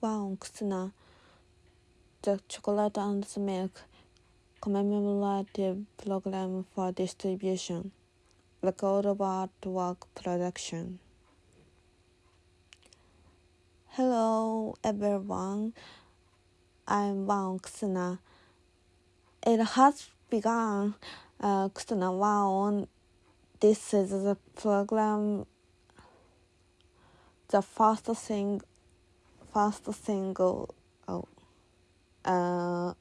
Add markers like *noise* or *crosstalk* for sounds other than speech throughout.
Kusuna, the chocolate and milk commemorative program for distribution, record of artwork production. Hello everyone, I'm Wow Kusuna. It has begun uh, Kusuna Wow. This is the program, the first thing, first single, oh, uh,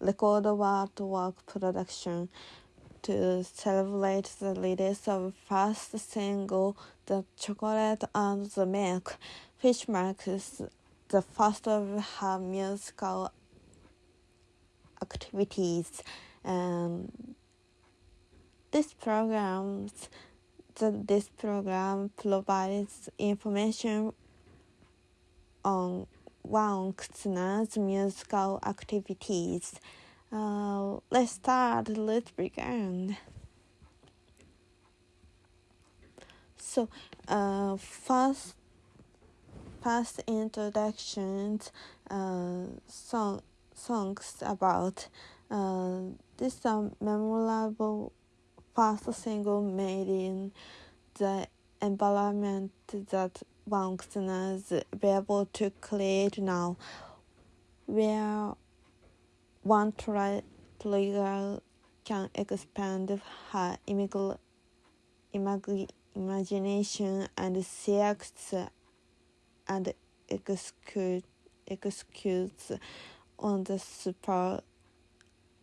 record artwork production to celebrate the release of first single, The Chocolate and the Milk, which marks the first of her musical activities. Um, this programs the, this program provides information on Kusuna's musical activities. Uh, let's start. Let's begin. So, uh, first, first introductions, uh, song, songs about uh, this a memorable first single made in the environment that Is able to create now, where one tri- trigger can expand her imag- imag- imagination and selects and execute, executes on the spur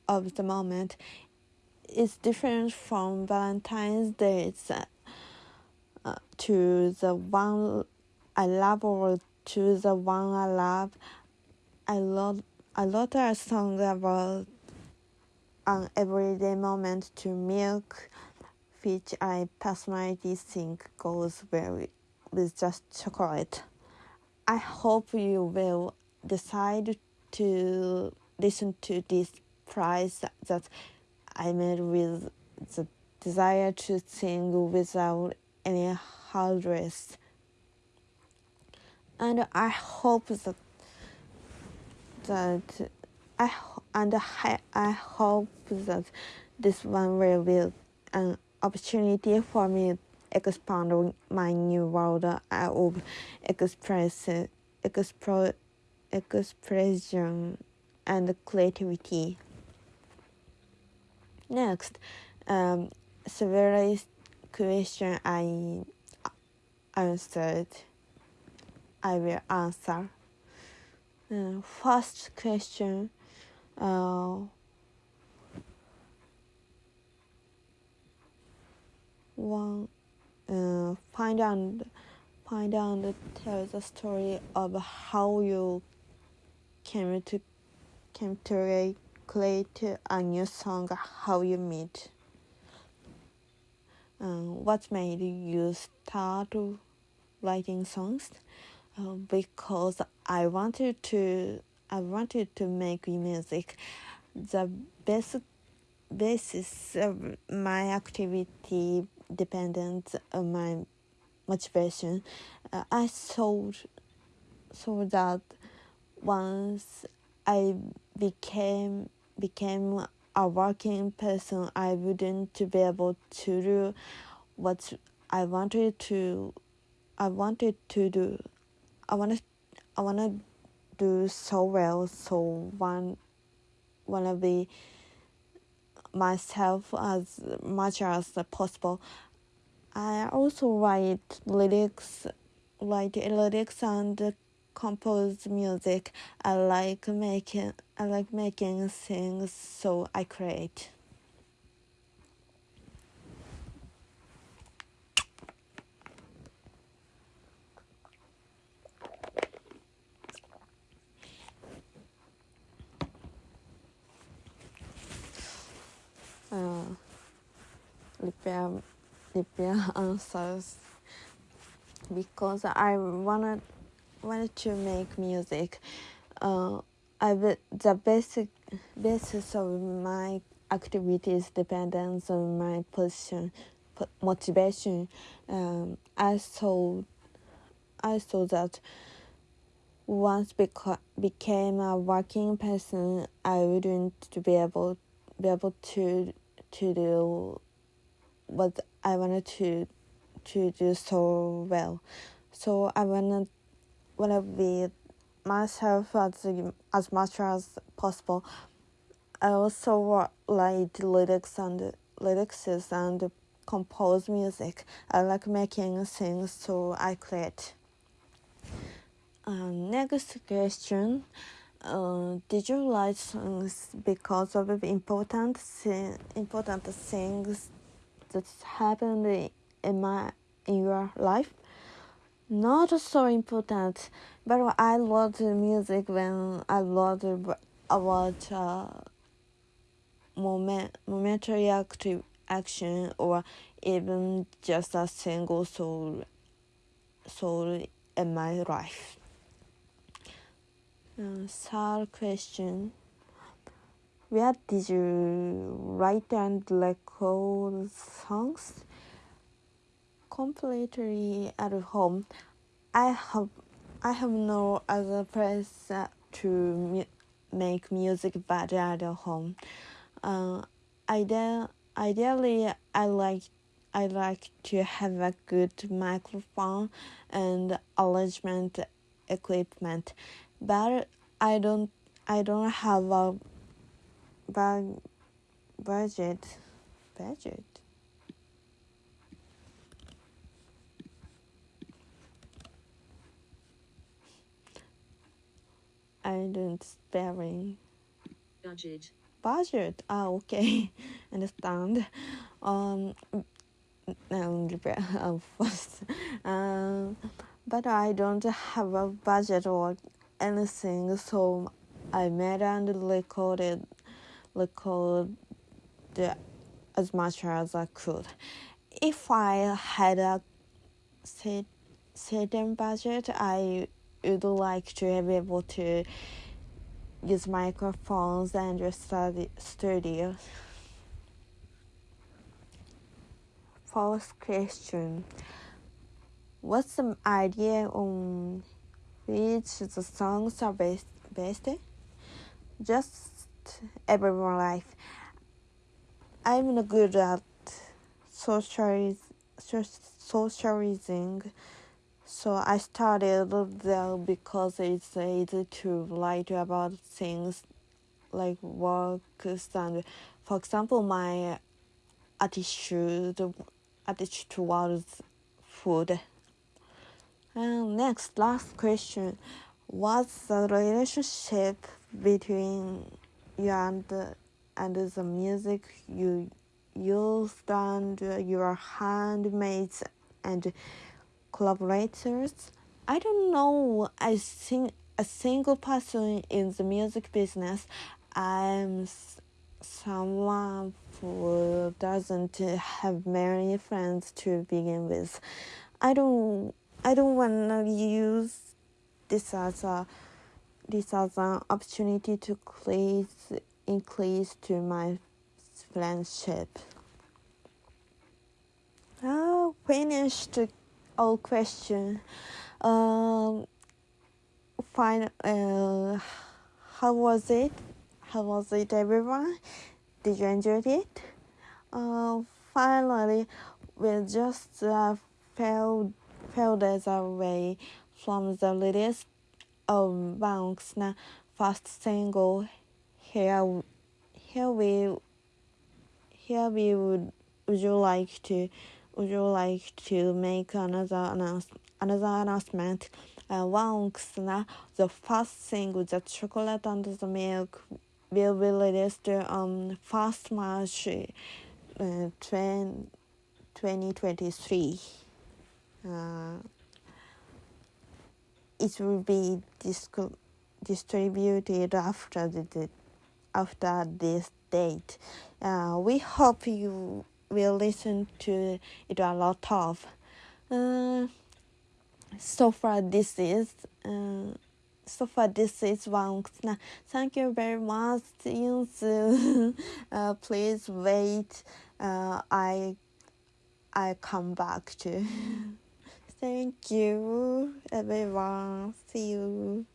of the moment. It's different from Valentine's Day uh, to the one I love to the one I love. I love I wrote a song about an everyday moment to milk, which I personally think goes well with just chocolate. I hope you will decide to listen to this prize that I made with the desire to sing without any hardness. And I hope that that I and I, I hope that this one will be an opportunity for me expand my new world I of express expression and creativity. Next, um, several question I answered. I will answer. Uh, first question. Uh, one. Uh, find and find and tell the story of how you came to came to create a new song. How you meet. Um, what made you start writing songs? Uh, because I wanted to I wanted to make music. The basic basis of my activity depends on my motivation. Uh, I saw saw that once I became became a working person, I wouldn't be able to do what I wanted to. I wanted to do. I wanted. I wanna do so well. So one, wanna be myself as much as possible. I also write lyrics, write lyrics and compose music. I like making I like making things so I create. Uh, repair repair answers because I wanted wanted to make music. Uh, I the basic basis of my activities depends on my position, motivation. Um, I saw, I saw that once beca- became a working person, I wouldn't be able be able to to do what I wanted to to do so well. So I wanna wanna be myself as as much as possible. I also write lyrics and lyrics and compose music. I like making things, so I create. Um, next question. Uh, did you write songs because of important important things that happened in my in your life? Not so important, but I loved music when I loved about uh, moment momentary active action or even just a single soul soul in my life. Uh, third question. Where did you write and record songs? Completely at home. I have I have no other place to mu- make music but at home. Uh, ide- ideally, I like I like to have a good microphone and arrangement equipment, but I don't I don't have a bug budget budget. I don't sparing budget, budget. Ah, okay, *laughs* understand. Um, and *laughs* of course, um, but I don't have a budget or anything, so I made and recorded, recorded as much as I could. If I had a certain budget, I would like to be able to use microphones and study studio. Fourth question. What's the idea on which the songs are based? based? Just everyone life. I'm not good at socializ- socializing, so I started there because it's easy to write about things like work and, for example, my attitude attitude towards food. And next, last question. What's the relationship between you and the, and the music you used and uh, your handmates and collaborators? I don't know. I think a single person in the music business. I'm someone who doesn't have many friends to begin with. I don't I don't wanna use this as a this as an opportunity to increase increase to my friendship. Oh, finished all question. Um, fine. Uh, how was it? How was it, everyone? Did you enjoy it? Uh, finally, we just uh, fell fell days away from the release of Bank's first single. Here, here we, here we would. Would you like to? Would you like to make another announce, another announcement? Uh, Wang's the first single, the chocolate and the milk, will be released on first March uh, 2023. Uh, it will be disc- distributed after the after this date. Uh, we hope you will listen to it a lot of. Uh, so far, this is. Uh, so far, this is one. Thank you very much. See soon. *laughs* uh, please wait. Uh, I I come back to. *laughs* Thank you, everyone. See you.